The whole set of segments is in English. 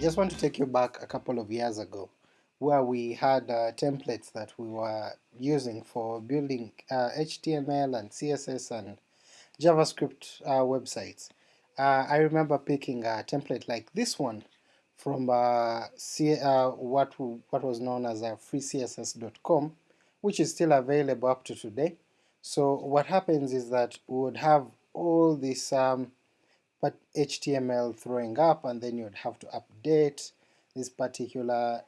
just want to take you back a couple of years ago where we had uh, templates that we were using for building uh, HTML and CSS and JavaScript uh, websites. Uh, I remember picking a template like this one from uh, uh, what, what was known as freecss.com which is still available up to today. So what happens is that we would have all this um, but HTML throwing up and then you'd have to update these particular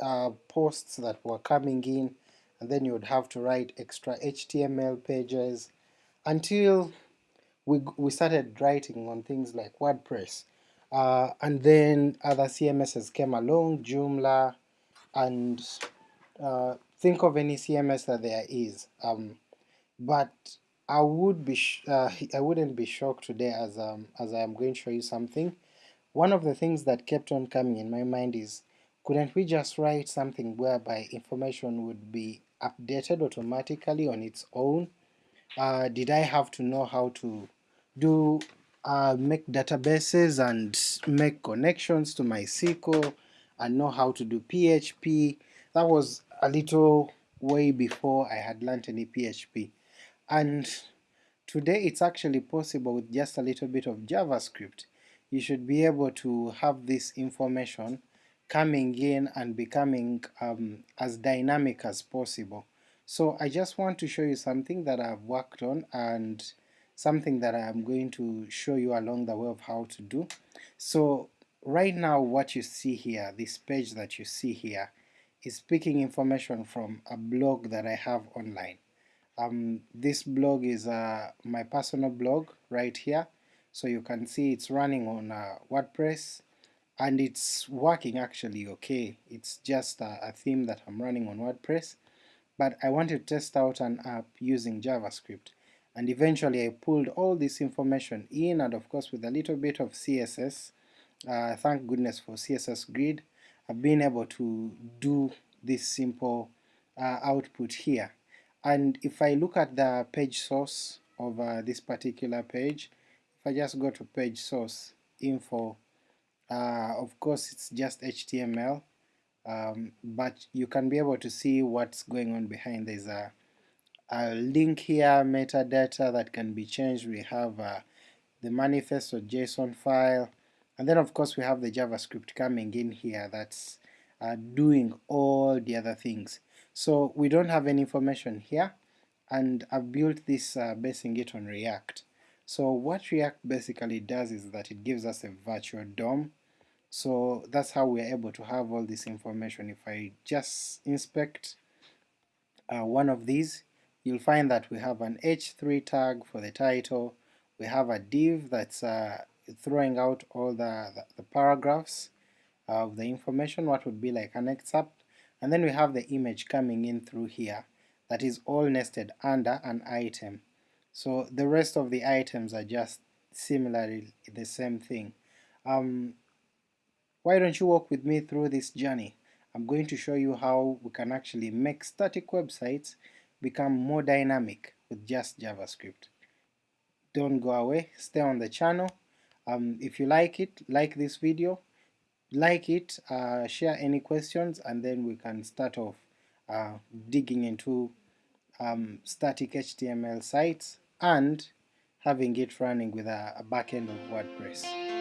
uh, posts that were coming in and then you would have to write extra HTML pages until we, we started writing on things like WordPress. Uh, and then other CMSs came along, Joomla, and uh, think of any CMS that there is. Um, but I would be uh, I wouldn't be shocked today as um, as I am going to show you something. One of the things that kept on coming in my mind is couldn't we just write something whereby information would be updated automatically on its own? Uh, did I have to know how to do uh, make databases and make connections to MySQL and know how to do PHP? That was a little way before I had learnt any PHP and today it's actually possible with just a little bit of JavaScript. You should be able to have this information coming in and becoming um, as dynamic as possible. So I just want to show you something that I've worked on and something that I'm going to show you along the way of how to do. So right now what you see here, this page that you see here, is picking information from a blog that I have online. Um, this blog is uh, my personal blog right here, so you can see it's running on uh, WordPress and it's working actually okay. It's just a, a theme that I'm running on WordPress, but I wanted to test out an app using JavaScript. And eventually I pulled all this information in and of course with a little bit of CSS, uh, thank goodness for CSS Grid, I've been able to do this simple uh, output here and if I look at the page source of uh, this particular page, if I just go to page source info, uh, of course it's just HTML, um, but you can be able to see what's going on behind. There's a, a link here, metadata that can be changed, we have uh, the manifest or JSON file, and then of course we have the JavaScript coming in here that's uh, doing all the other things. So we don't have any information here, and I've built this uh, basing it on React. So what React basically does is that it gives us a virtual DOM, so that's how we're able to have all this information. If I just inspect uh, one of these, you'll find that we have an h3 tag for the title, we have a div that's uh, throwing out all the, the, the paragraphs of the information, what would be like an excerpt, and then we have the image coming in through here that is all nested under an item. So the rest of the items are just similarly the same thing. Um, why don't you walk with me through this journey? I'm going to show you how we can actually make static websites become more dynamic with just JavaScript. Don't go away, stay on the channel. Um, if you like it, like this video, like it, uh, share any questions, and then we can start off uh, digging into um, static HTML sites and having it running with a, a backend of WordPress.